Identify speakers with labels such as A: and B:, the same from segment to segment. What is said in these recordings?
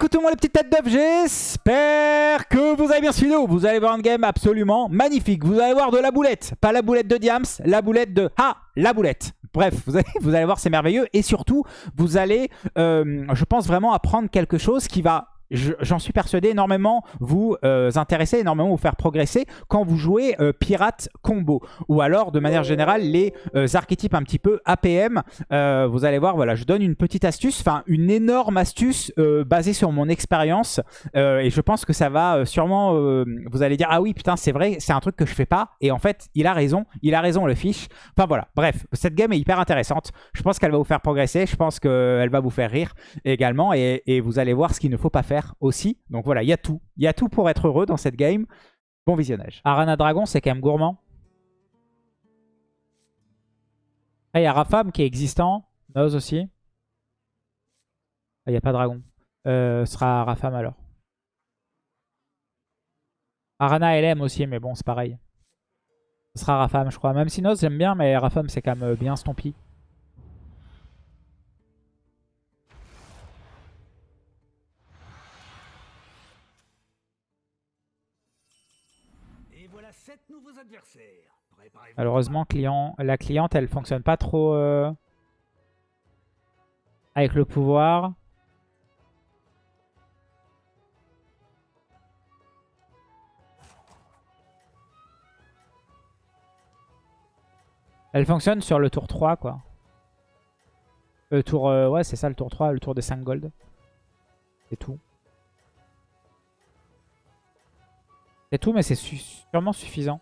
A: Écoutez-moi les petites têtes d'œuf, j'espère que vous avez bien suivi. Vous allez voir un game absolument magnifique. Vous allez voir de la boulette, pas la boulette de Diams, la boulette de... Ah, la boulette Bref, vous allez, vous allez voir, c'est merveilleux. Et surtout, vous allez, euh, je pense vraiment apprendre quelque chose qui va j'en suis persuadé, énormément vous euh, intéresser, énormément vous faire progresser quand vous jouez euh, pirate combo. Ou alors, de manière générale, les euh, archétypes un petit peu APM. vous allez voir, voilà, je donne une petite astuce, enfin une énorme astuce basée sur mon expérience. et je pense que ça va sûrement, vous allez dire, ah oui, putain, c'est vrai, c'est un truc que je fais pas. Et en fait, il a raison, il a raison le fiche. Enfin voilà, bref, cette game est hyper intéressante. Je pense qu'elle va vous faire progresser, je pense qu'elle va vous faire rire également. et vous allez voir ce qu'il ne faut pas faire aussi. Donc voilà, il y a tout. Il y a tout pour être heureux dans cette game. Bon visionnage. Arana Dragon, c'est quand même gourmand. Ah, il y a Rafam qui est existant. Nose aussi. Ah, il n'y a pas Dragon. Euh, ce sera Rafam alors. Arana LM aussi, mais bon, c'est pareil. Ce sera Rafam, je crois. Même si Nose, j'aime bien, mais Rafam, c'est quand même bien stompy. Malheureusement, client, la cliente, elle fonctionne pas trop euh, avec le pouvoir. Elle fonctionne sur le tour 3, quoi. Le tour... Euh, ouais, c'est ça, le tour 3, le tour des 5 gold. C'est tout. C'est tout, mais c'est sûrement suffisant.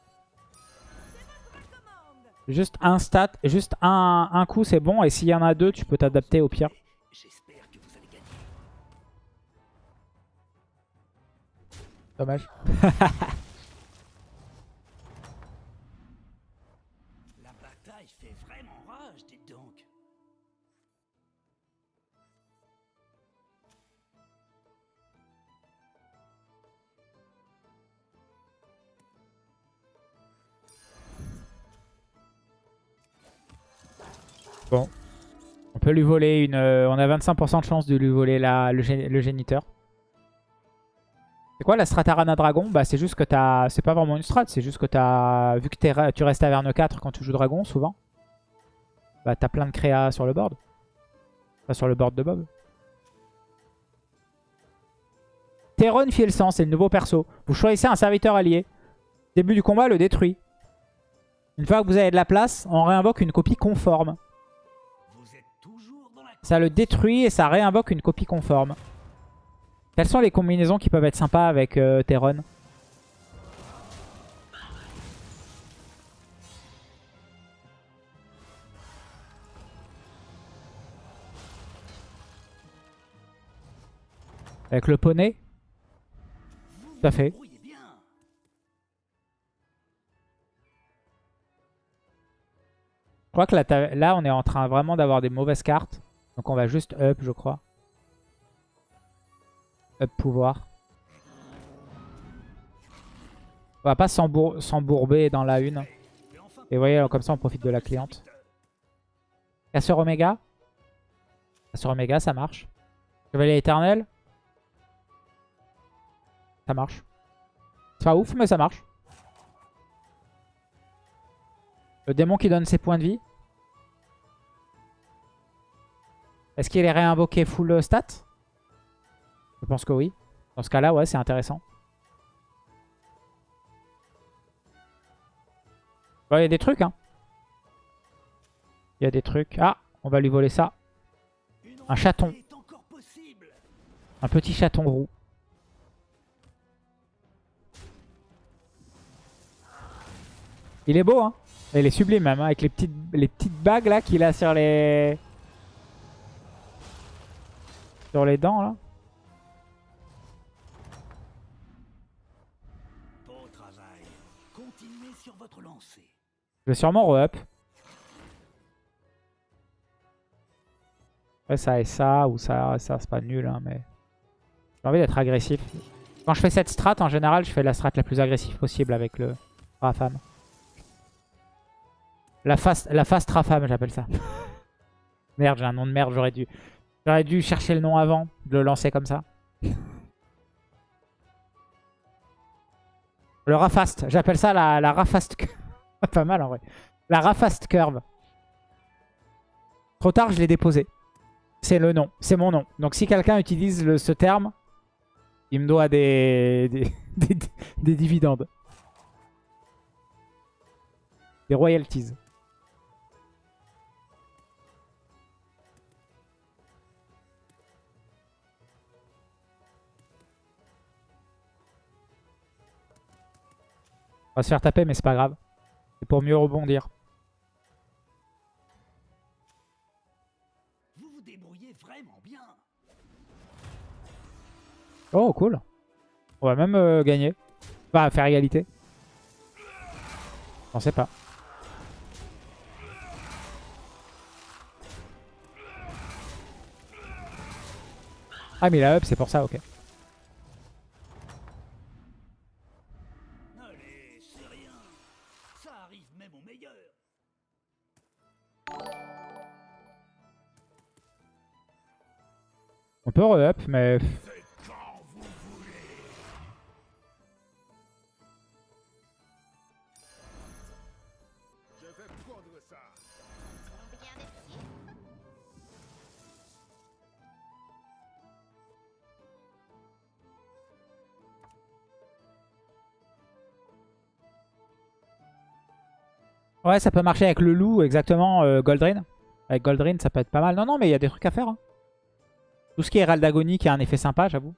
A: Juste un stat, juste un, un coup, c'est bon. Et s'il y en a deux, tu peux t'adapter au pire. Dommage. Bon. On peut lui voler une... Euh, on a 25% de chance de lui voler la, le, géniteur. C'est quoi la strat Arana Dragon? Bah c'est juste que t'as... C'est pas vraiment une strat, c'est juste que t'as... Vu que tu restes à Verne 4 quand tu joues Dragon, souvent. Bah t'as plein de créa sur le board. Pas sur le board de Bob. Teron Fielsan, c'est le nouveau perso. Vous choisissez un serviteur allié. Début du combat, le détruit. Une fois que vous avez de la place, on réinvoque une copie conforme. Ça le détruit et ça réinvoque une copie conforme. Quelles sont les combinaisons qui peuvent être sympas avec euh, Teron Avec le poney? Tout à fait. Je crois que là, là on est en train vraiment d'avoir des mauvaises cartes. Donc on va juste up, je crois. Up pouvoir. On va pas s'embourber dans la une. Et vous voyez, comme ça on profite de la cliente. Casseur Oméga. Casseur Oméga, ça marche. Chevalier éternel. Ça marche. C'est pas ouf, mais ça marche. Le démon qui donne ses points de vie. Est-ce qu'il est réinvoqué full stat Je pense que oui. Dans ce cas-là, ouais, c'est intéressant. Il y a des trucs, hein. Il y a des trucs. Ah, on va lui voler ça. Un chaton. Un petit chaton roux. Il est beau, hein. Il est sublime même, hein, avec les petites, les petites bagues là qu'il a sur les... Sur les dents là. Je vais sûrement re-up. Ouais, ça et ça, ou ça et ça, c'est pas nul, hein, mais... J'ai envie d'être agressif. Quand je fais cette strat, en général, je fais la strat la plus agressive possible avec le Rafam. La fast, la fast Rafam, j'appelle ça. merde, j'ai un nom de merde, j'aurais dû... J'aurais dû chercher le nom avant, de le lancer comme ça. Le Rafast. J'appelle ça la, la Rafast. Pas mal en vrai. La Rafast Curve. Trop tard, je l'ai déposé. C'est le nom. C'est mon nom. Donc si quelqu'un utilise ce terme, il me doit des, des, des, des dividendes. Des royalties. On va se faire taper, mais c'est pas grave. C'est pour mieux rebondir.
B: Vous vous débrouillez vraiment bien.
A: Oh, cool. On va même euh, gagner. Enfin, faire égalité. On sait pas. Ah, mais il a up, c'est pour ça, ok. Re-up, mais... Ouais, ça peut marcher avec le loup, exactement, euh, Goldrin. Avec Goldrin, ça peut être pas mal. Non, non, mais il y a des trucs à faire. hein. Tout ce qui est Herald qui a un effet sympa, j'avoue.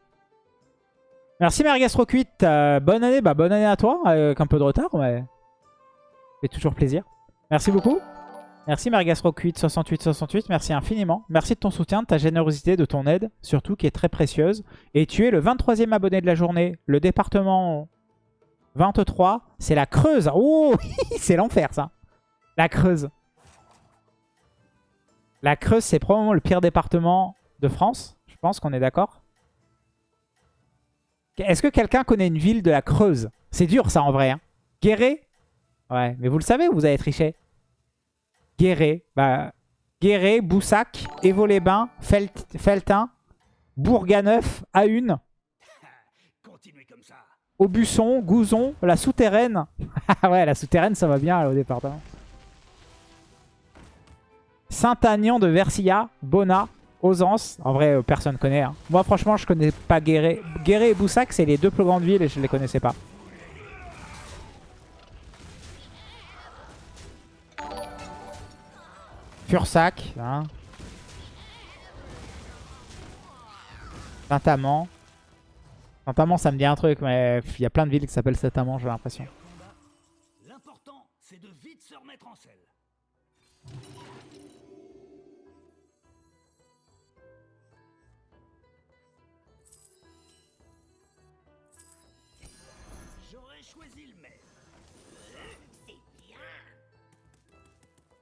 A: Merci Mergastro8. Euh, bonne année, bah bonne année à toi, euh, avec un peu de retard, mais... Fait toujours plaisir. Merci beaucoup. Merci Mergastro86868, merci infiniment. Merci de ton soutien, de ta générosité, de ton aide, surtout qui est très précieuse. Et tu es le 23e abonné de la journée. Le département 23, c'est la Creuse. Oh, c'est l'enfer ça. La Creuse. La Creuse, c'est probablement le pire département de France. Je pense qu'on est d'accord. Est-ce que quelqu'un connaît une ville de la Creuse? C'est dur ça en vrai. Hein. Guéret? Ouais, mais vous le savez ou vous avez triché Guéret. Bah, Guéret, Boussac, Évaux-les-Bains, Felt Feltin, Bourganeuf, A1,
B: Continuez comme ça.
A: Aubusson, Gouzon, la souterraine. Ah ouais, la souterraine, ça va bien là, au département. Saint-Agnan de Versilla, Bona, Ausence. En vrai, euh, personne connaît. hein. Moi, franchement, je connais pas Guéret. Guéret et Boussac, c'est les deux plus grandes villes et je les connaissais pas. Fursac. Hein. Saint-Amand. Saint-Amand, ça me dit un truc, mais il y a plein de villes qui s'appellent Saint-Amand, j'ai l'impression.
B: L'important, c'est de vite se remettre en selle.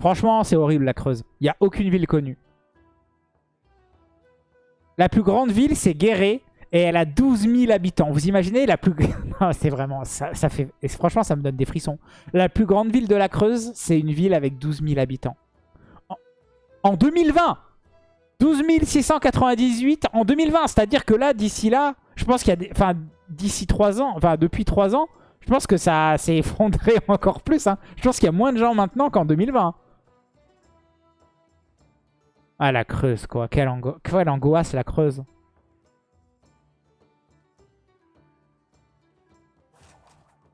A: Franchement, c'est horrible la Creuse. Il n'y a aucune ville connue. La plus grande ville, c'est Guéret. Et elle a 12 000 habitants. Vous imaginez la plus... C'est vraiment... Ça, franchement, ça me donne des frissons. La plus grande ville de la Creuse, c'est une ville avec 12 000 habitants. En, en 2020 12 698 en 2020. C'est-à-dire que là, d'ici là, je pense qu'il y a des... Enfin, d'ici 3 ans, enfin, depuis 3 ans, je pense que ça s'est effondré encore plus. hein. Je pense qu'il y a moins de gens maintenant qu'en 2020. Ah, la Creuse, quoi. Quelle, ango... Quelle angoisse, la Creuse.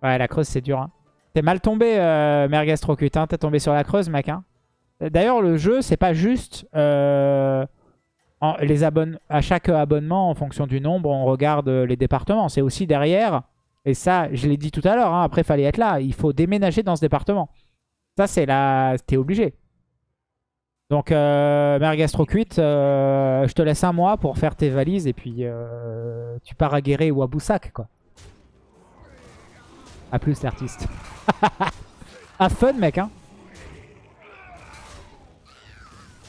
A: Ouais, la Creuse, c'est dur. Hein. T'es mal tombé, euh. Hein. T'es tombé sur la Creuse, mec. Hein. D'ailleurs, le jeu, c'est pas juste... euh, à chaque abonnement, en fonction du nombre, on regarde euh, les départements. C'est aussi derrière... Et ça, je l'ai dit tout à l'heure, hein, après, fallait être là. Il faut déménager dans ce département. Ça, c'est là... T'es obligé. Donc, euh, Merguez euh, je te laisse un mois pour faire tes valises et puis euh, tu pars à Guéret ou à Boussac, quoi. A plus, l'artiste. A fun, mec, hein.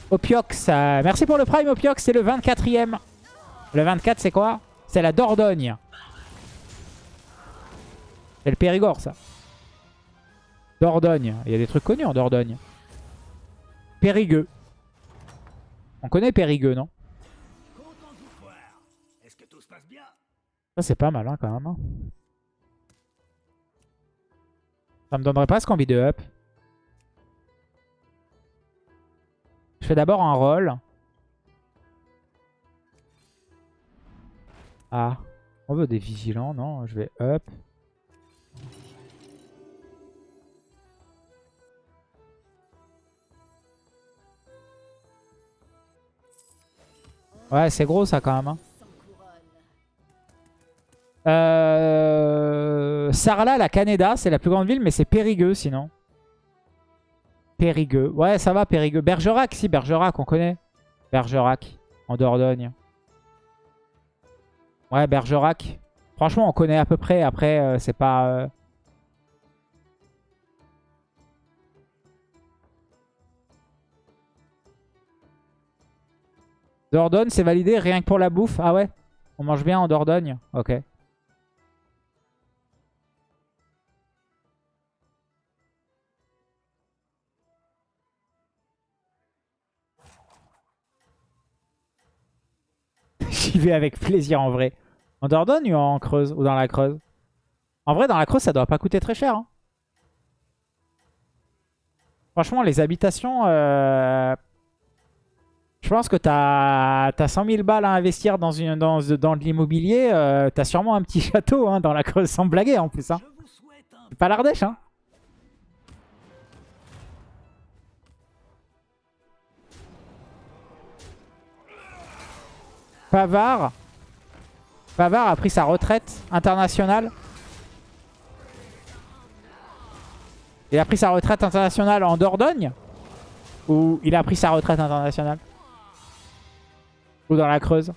A: Opiox, merci pour le prime, Opiox, c'est le 24ème. Le 24, c'est quoi? C'est la Dordogne. C'est le Périgord, ça. Dordogne. Il y a des trucs connus en Dordogne. Périgueux. On connaît Périgueux, non? Ça, c'est pas mal, hein, quand même. hein. Ça me donnerait presque envie de up. Je fais d'abord un roll. Ah. On veut des vigilants, non? Je vais up. Ouais, c'est gros ça quand même. hein. Euh... Sarlat, la Canada, c'est la plus grande ville, mais c'est Périgueux sinon. Périgueux. Ouais, ça va, Périgueux. Bergerac, si, Bergerac, on connaît. Bergerac, en Dordogne. Ouais, Bergerac. Franchement, on connaît à peu près. Après, euh, c'est pas... euh, Dordogne, c'est validé rien que pour la bouffe. Ah ouais? On mange bien en Dordogne? Ok. J'y vais avec plaisir en vrai. En Dordogne ou en Creuse Ou dans la Creuse? En vrai, dans la Creuse, ça doit pas coûter très cher. hein. Franchement, les habitations... euh, Je pense que t'as as 100 000 balles à investir dans, une, dans, dans de l'immobilier. euh, t'as sûrement un petit château hein, dans la Creuse, sans blaguer en plus. Hein. C'est pas l'Ardèche. Hein. Pavard. Pavard a pris sa retraite internationale. Il a pris sa retraite internationale en Dordogne? Ou il a pris sa retraite internationale? Ou dans la Creuse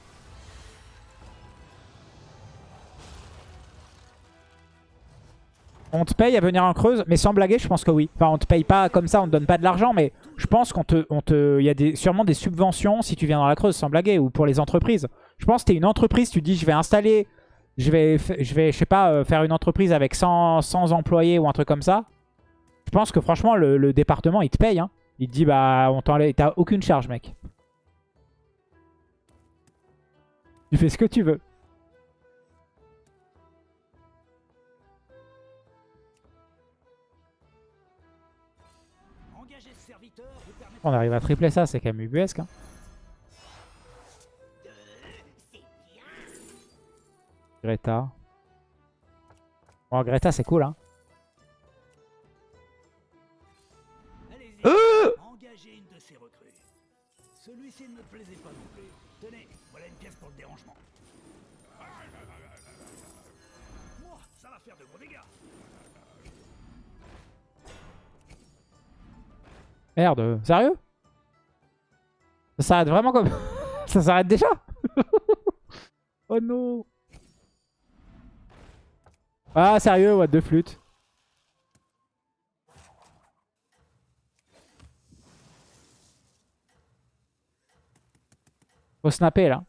A: On te paye à venir en Creuse, mais sans blaguer, je pense que oui. Enfin, on te paye pas comme ça, on te donne pas de l'argent, mais je pense qu'on te, on te, y a sûrement des subventions si tu viens dans la Creuse, sans blaguer, ou pour les entreprises. Je pense que tu es une entreprise, tu dis je vais installer, je vais, je vais, je sais pas, euh, faire une entreprise avec 100, 100 employés ou un truc comme ça. Je pense que franchement, le, le département, il te paye. Hein. Il te dit, bah, on t'enlève, t'as aucune charge, mec. Tu fais ce que tu veux. On arrive à tripler ça, c'est quand même ubuesque. Hein. Greta. Bon, Greta, c'est cool. Hein.
B: Allez-y,
A: Euh
B: engagez une de ces recrues. Celui-ci ne me plaisait pas non plus. Tenez, voilà une pièce pour le dérangement. Ça va faire de gros dégâts.
A: Merde, sérieux? Ça s'arrête vraiment comme... ça s'arrête déjà? Oh non Ah, sérieux, what de flûte Snapper, là.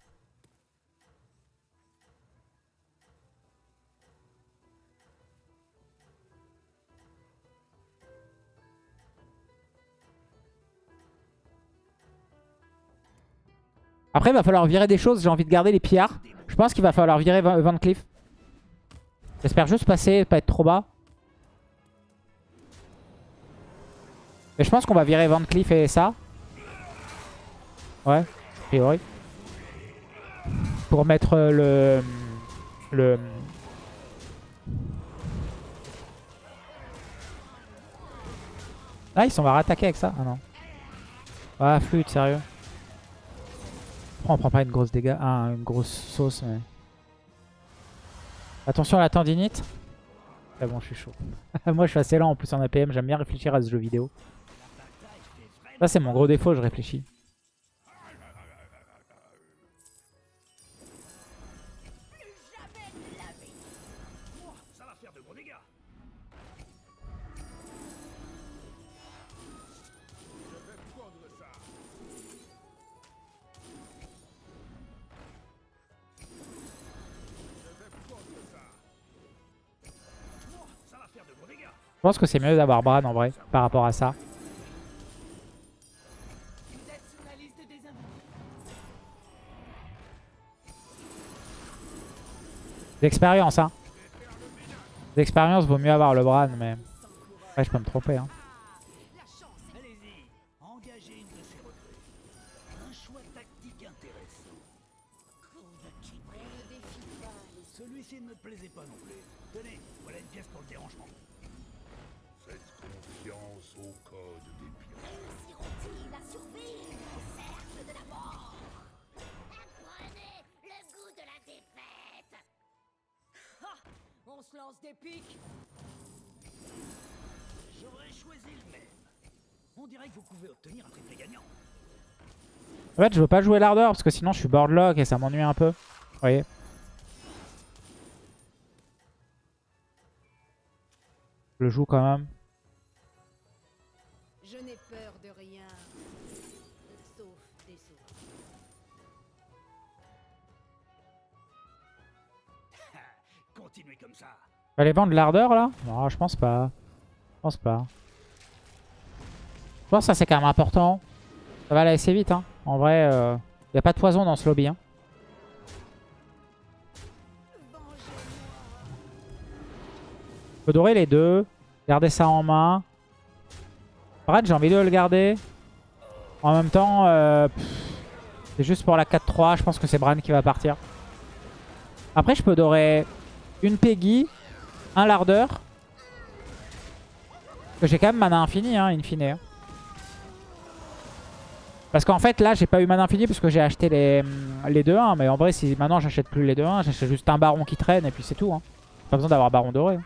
A: Après, il va falloir virer des choses. J'ai envie de garder les pillards. Je pense qu'il va falloir virer Van Van Cleef. J'espère juste passer, pas être trop bas. Mais je pense qu'on va virer Van Cleef et ça. Ouais, a priori. Pour mettre euh, le... Le... Ah, ils sont va rattaquer avec ça Ah non. Ah, flûte, sérieux. On prend pas une grosse dégâts Ah, une grosse sauce, mais... Attention à la tendinite. Ah bon, je suis chaud. Moi, je suis assez lent en plus en APM. J'aime bien réfléchir à ce jeu vidéo. Ça, c'est mon gros défaut, je réfléchis.
C: Je
A: pense que c'est mieux d'avoir Bran en vrai, par rapport à ça. D'expérience, hein. D'expérience, vaut mieux avoir le Bran, mais... Ouais, je peux me tromper, hein.
B: Dirait que vous pouvez obtenir un triplé gagnant.
A: En fait, je veux pas jouer l'ardeur parce que sinon je suis boardlock et ça m'ennuie un peu. Vous voyez Je le joue quand même.
D: Je n'ai peur de rien. Sauf des autres.
B: Continuez comme ça.
A: Aller vendre l'ardeur là? Non, je pense pas. Je pense pas. Je pense que ça c'est quand même important. Ça va aller assez vite. Hein. En vrai, il n'y a pas de poison dans ce lobby. Hein. Je peux dorer les deux. Garder ça en main. Brad, j'ai envie de le garder. En même temps, euh, c'est juste pour la 4-3. Je pense que c'est Bran qui va partir. Après, je peux dorer une Peggy, un que j'ai quand même mana infini, hein, in fine. Parce qu'en fait, là, j'ai pas eu mana infini parce que j'ai acheté les, les 2-1. Mais en vrai, si maintenant j'achète plus les 2-1, j'achète juste un baron qui traîne et puis c'est tout. Hein. Pas besoin d'avoir baron doré. hein.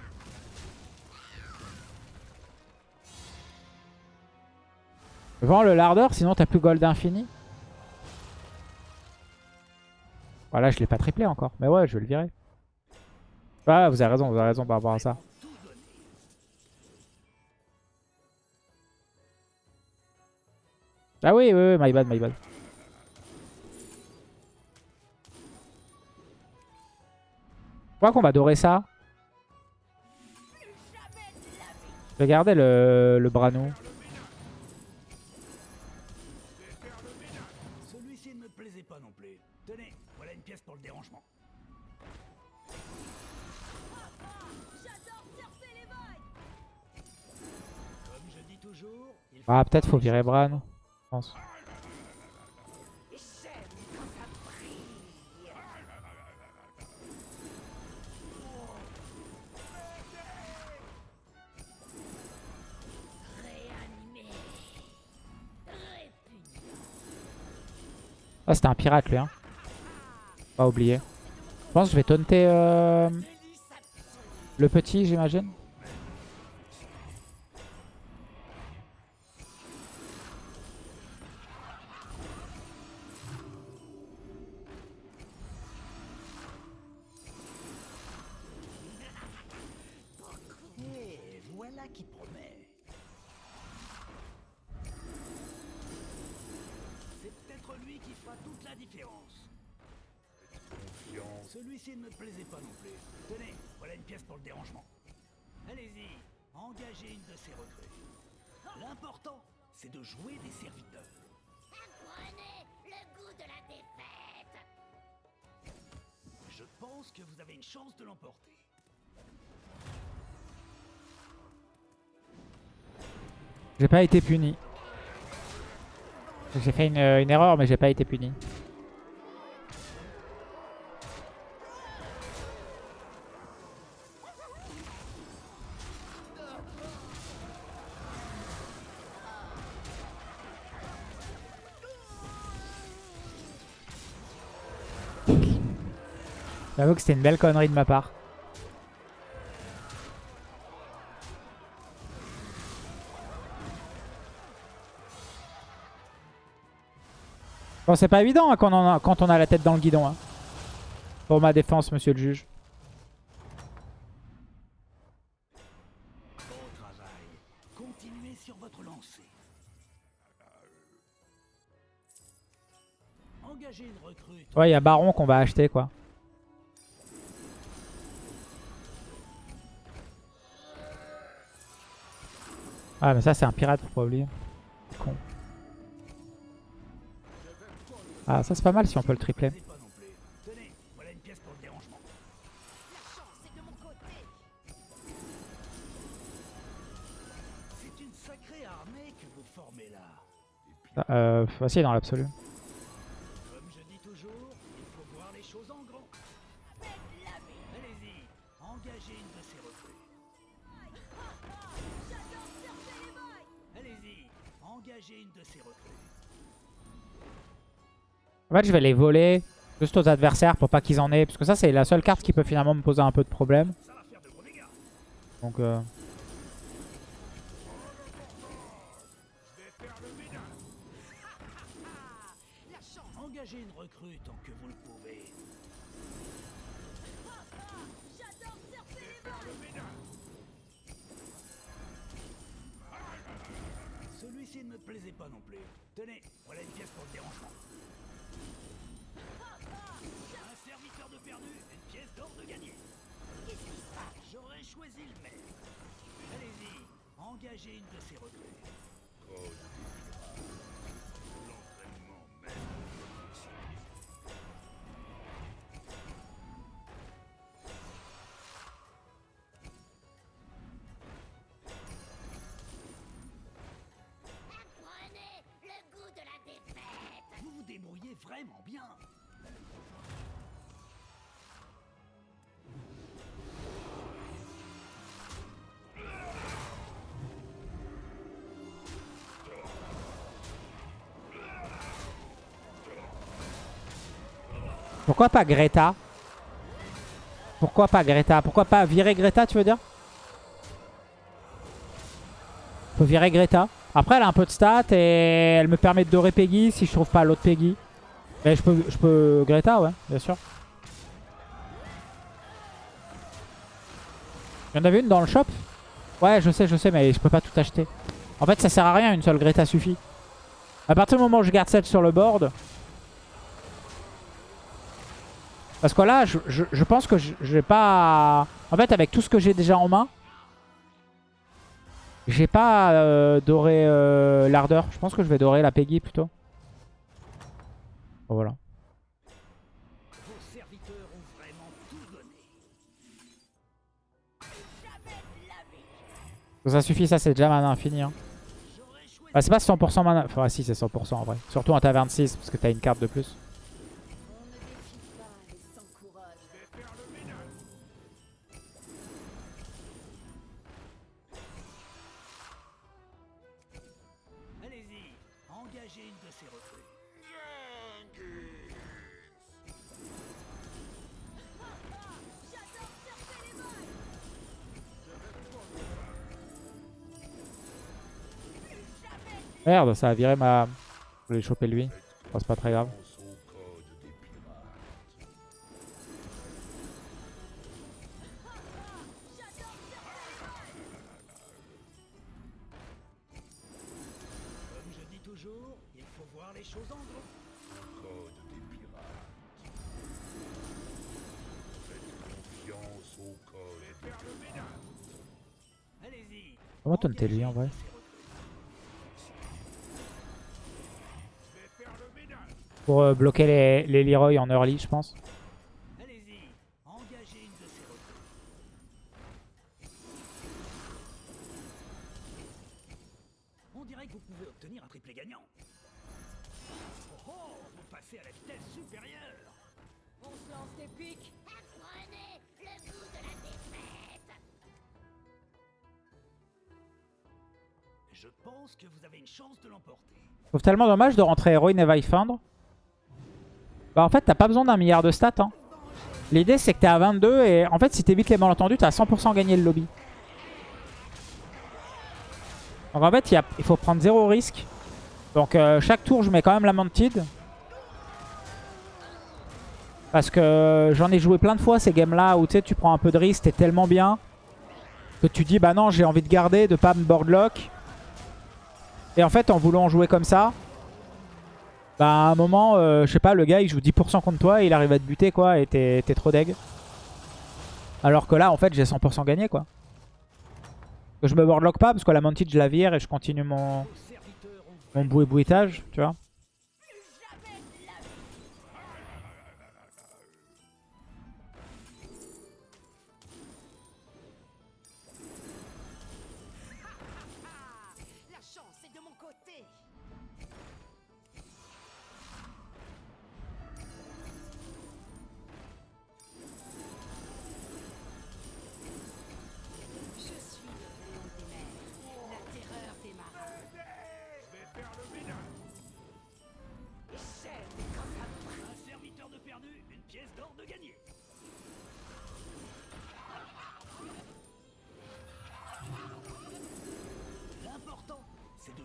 A: Vends le lardeur, sinon t'as plus gold infini. Voilà, je l'ai pas triplé encore. Mais ouais, je vais le virer. Ah, vous avez raison, vous avez raison par rapport à ça. Ah oui, oui, oui, my bad, my bad. Je crois qu'on va dorer ça. Je vais garder le, le Brano.
B: Celui-ci ne me plaisait pas non plus. Tenez, voilà une pièce pour le dérangement.
D: J'adore surfer les vagues
B: Comme je dis toujours, il faut
A: Ah, peut-être faut virer Bran. Ah, c'était un pirate lui. Hein. Pas oublier. Je pense que je vais taunter euh, le petit, j'imagine.
B: Engagez une de ces recrues. L'important, c'est de jouer des serviteurs.
E: Apprenez le goût de la défaite
B: Je pense que vous avez une chance de l'emporter.
A: J'ai pas été puni. J'ai fait une, une erreur, mais j'ai pas été puni. Que c'était une belle connerie de ma part. Bon, c'est pas évident hein, quand, on a, la tête dans le guidon. hein. Pour ma défense, monsieur le juge. Ouais, il y a Baron qu'on va acheter, quoi. Ah mais ça c'est un pirate, faut pas oublier. Con. Ah ça c'est pas mal si on peut le tripler.
B: Ah,
A: euh, facile dans l'absolu. Fait, je vais les voler juste aux adversaires pour pas qu'ils en aient. Parce que ça, c'est la seule carte qui peut finalement me poser un peu de problème. Donc, euh...
B: Celui-ci ne me plaisait pas non plus. Tenez, voilà une pièce pour le dérangement. De perdu, une pièce d'or de gagné. Qu'est-ce qui se passe J'aurais choisi le maire. Allez-y, engagez une de ces recrues.
C: Code
A: Pourquoi pas Greta? Pourquoi pas Greta? Pourquoi pas virer Greta, tu veux dire? Faut virer Greta. Après, elle a un peu de stats et elle me permet de dorer Peggy si je trouve pas l'autre Peggy. Mais je peux, je peux Greta, ouais, bien sûr. Il y en avait une dans le shop? Ouais, je sais, je sais, mais je peux pas tout acheter. En fait, ça sert à rien, une seule Greta suffit. À partir du moment où je garde celle sur le board, Parce que là, je, pense que je j'ai pas... En fait, avec tout ce que j'ai déjà en main, j'ai pas euh, doré euh, l'ardeur. Je pense que je vais dorer la Peggy plutôt. Bon, voilà. Ça suffit, ça c'est déjà mana infini. Hein. Bah, c'est pas 100% mana... Enfin, si, c'est 100% en vrai. Surtout en taverne 6, parce que t'as une carte de plus. Merde, ça a viré ma... Je vais choper lui. Bon, c'est pas très grave.
C: Pense au code des pirates.
B: Comme
A: Pour euh, bloquer les, les Leroy en early, je pense.
B: Allez-y, engagez une de ces recrues. On dirait que vous pouvez obtenir un triplé gagnant. Oh, oh vous passez à la vitesse supérieure.
D: On se lance des pics.
E: Apprenez le goût de la défaite.
B: Je pense que vous avez une chance de l'emporter.
A: Je trouve tellement dommage de rentrer héroïne et Vifindre. Bah en fait t'as pas besoin d'un milliard de stats. Hein. L'idée c'est que t'es à 22 et en fait si t'évites les malentendus t'as 100% gagné le lobby. Donc en fait il, faut prendre zéro risque. Donc euh, chaque tour je mets quand même la Mantide. Parce que j'en ai joué plein de fois ces games là où tu sais tu prends un peu de risque, t'es tellement bien. Que tu dis bah non j'ai envie de garder, de pas me boardlock. Et en fait, en voulant jouer comme ça, bah à un moment, euh, je sais pas, le gars il joue 10% contre toi et il arrive à te buter quoi et t'es trop deg. Alors que là, en fait, j'ai 100% gagné quoi. Je me boardlock pas parce que la Mounted je la vire et je continue mon, mon bouet bouetage, tu vois.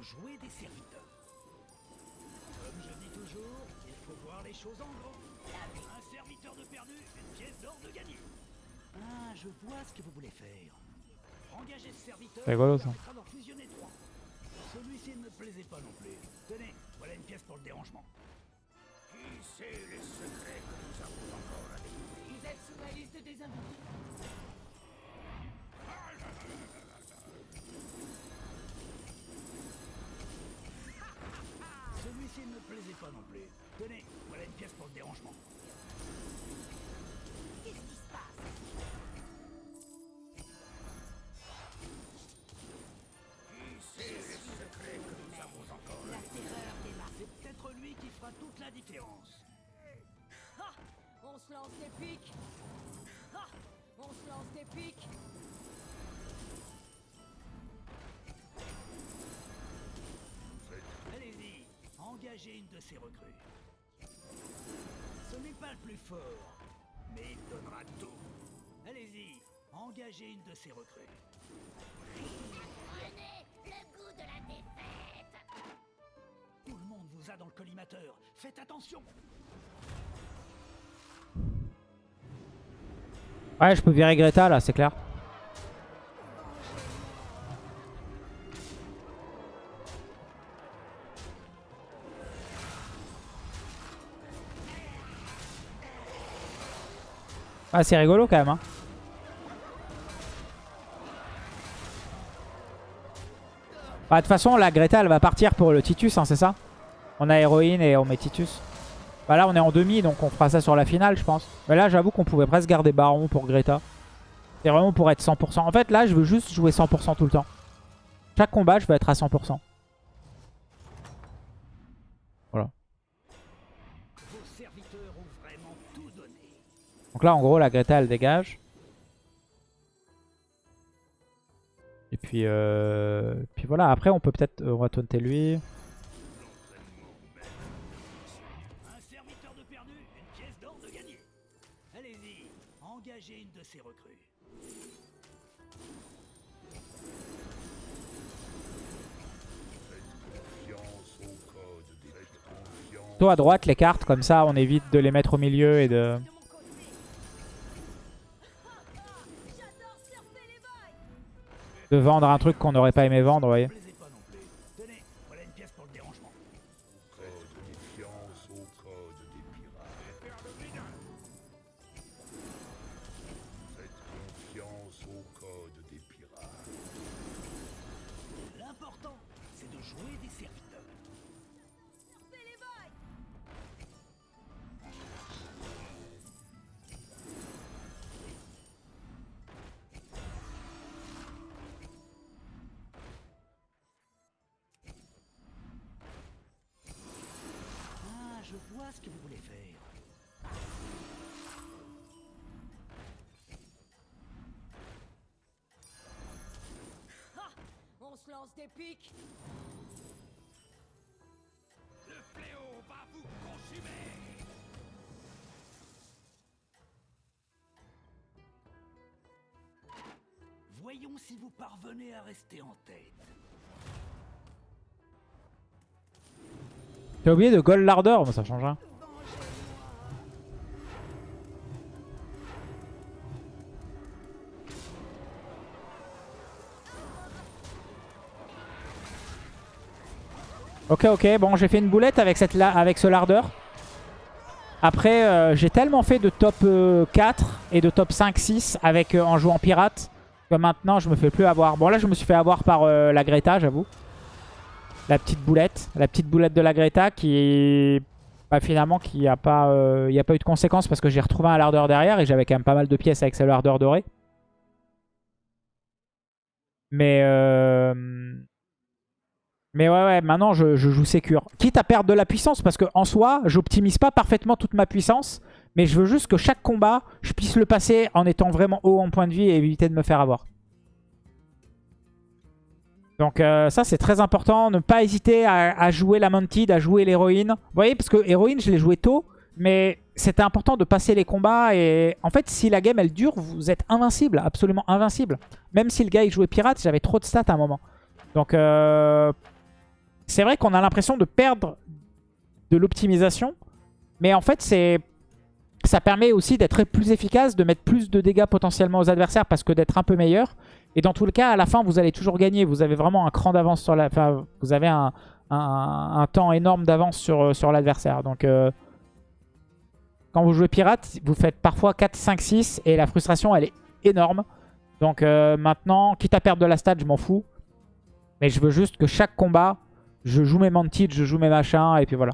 B: Jouer des serviteurs. Comme je dis toujours, il faut voir les choses en grand. Un serviteur de perdu, une pièce d'or de gagné. Ah, je vois ce que vous voulez faire. Engagez ce serviteur.
A: C'est rigolo,
B: ça d'en fusionner trois. Celui-ci ne me plaisait pas non plus. Tenez, voilà une pièce pour le dérangement.
C: Qui sait les secrets que nous avons encore à découvrir?
D: Vous êtes sur la liste des invités.
B: Celui-ci ne me plaisait pas non plus. Tenez, voilà une pièce pour le dérangement.
E: Qu'est-ce qui se passe?
C: Qui sait les secrets que nous avons encore
D: La terreur démarre.
B: C'est peut-être lui qui fera toute la différence.
D: Ha On se lance des pics. Ha On se lance des pics.
B: Engagez une de ces recrues. Ce n'est pas le plus fort, mais il donnera tout. Allez-y, engagez une de ces recrues.
E: Prenez le goût de la défaite
B: Tout le monde vous a dans le collimateur. Faites attention.
A: Ouais, je peux virer Greta là, c'est clair. Ah, c'est rigolo quand même. Hein. Bah, de toute façon, la Greta, elle va partir pour le Titus, hein, c'est ça? On a héroïne et on met Titus. Bah là, on est en demi, donc on fera ça sur la finale, je pense. Mais là, j'avoue qu'on pouvait presque garder Baron pour Greta. C'est vraiment pour être 100%. En fait, là, je veux juste jouer 100% tout le temps. Chaque combat, je veux être à 100%. Donc là, en gros, la Greta, elle dégage. Et puis, euh... puis voilà. Après, on peut peut-être... euh, on va taunter lui. Plutôt à droite, les cartes. Comme ça, on évite de les mettre au milieu et de,
D: de
A: vendre un truc qu'on n'aurait pas aimé vendre, vous voyez.
B: Ah, ce que vous voulez faire.
D: Ha On se lance des pics.
B: Le fléau va vous consumer Voyons si vous parvenez à rester en tête.
A: T'as oublié de gold larder Bon, ça change rien. Ok, ok. Bon, j'ai fait une boulette avec, cette avec ce lardeur. Après, euh, j'ai tellement fait de top euh, 4 et de top 5-6 avec euh, en jouant pirate que maintenant, je me fais plus avoir. Bon, là, je me suis fait avoir par euh, la Greta, j'avoue. La petite boulette. La petite boulette de la Greta qui bah, finalement, qui a pas, euh, a pas eu de conséquences parce que j'ai retrouvé un lardeur derrière et j'avais quand même pas mal de pièces avec ce lardeur doré. Mais... euh, mais ouais, ouais, maintenant je, je joue sécure. Quitte à perdre de la puissance, parce que en soi, j'optimise pas parfaitement toute ma puissance. Mais je veux juste que chaque combat, je puisse le passer en étant vraiment haut en point de vie et éviter de me faire avoir. Donc euh, ça, c'est très important. Ne pas hésiter à, jouer la Mounted, à jouer l'héroïne. Vous voyez, parce que héroïne, je l'ai joué tôt. Mais c'était important de passer les combats. Et en fait, si la game, elle dure, vous êtes invincible. Absolument invincible. Même si le gars, il jouait pirate, j'avais trop de stats à un moment. Donc... Euh, c'est vrai qu'on a l'impression de perdre de l'optimisation. Mais en fait, c'est ça permet aussi d'être plus efficace, de mettre plus de dégâts potentiellement aux adversaires parce que d'être un peu meilleur. Et dans tout le cas, à la fin, vous allez toujours gagner. Vous avez vraiment un cran d'avance sur la... Enfin, vous avez un, un- temps énorme d'avance sur, sur l'adversaire. Donc, euh, quand vous jouez pirate, vous faites parfois 4, 5, 6 et la frustration, elle est énorme. Donc euh, maintenant, quitte à perdre de la stat, je m'en fous. Mais je veux juste que chaque combat, je joue mes mantids, je joue mes machins et puis voilà.